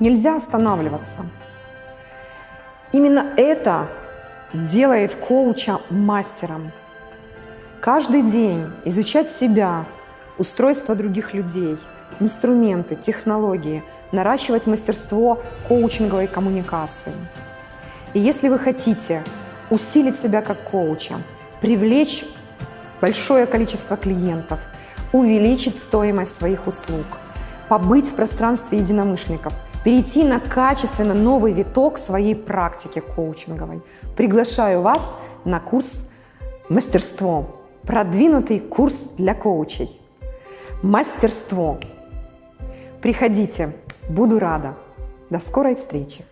Нельзя останавливаться. Именно это делает коуча мастером. Каждый день изучать себя, устройство других людей, инструменты, технологии, наращивать мастерство коучинговой коммуникации. И если вы хотите усилить себя как коуча, привлечь большое количество клиентов, увеличить стоимость своих услуг, побыть в пространстве единомышленников, перейти на качественно новый виток своей практики коучинговой. Приглашаю вас на курс «Мастерство». Продвинутый курс для коучей. Мастерство. Приходите, буду рада. До скорой встречи!